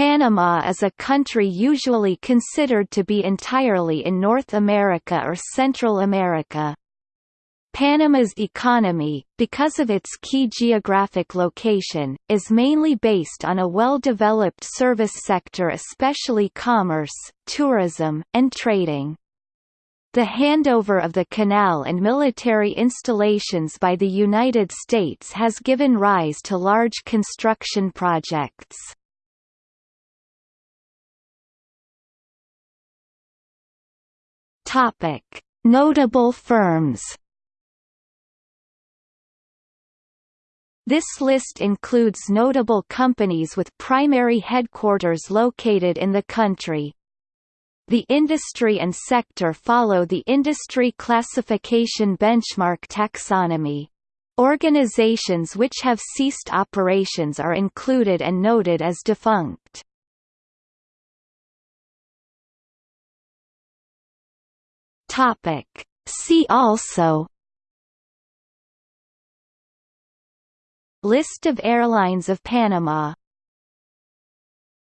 Panama is a country usually considered to be entirely in North America or Central America. Panama's economy, because of its key geographic location, is mainly based on a well-developed service sector especially commerce, tourism, and trading. The handover of the canal and military installations by the United States has given rise to large construction projects. Topic: Notable firms. This list includes notable companies with primary headquarters located in the country. The industry and sector follow the Industry Classification Benchmark taxonomy. Organizations which have ceased operations are included and noted as defunct. Topic. See also List of airlines of Panama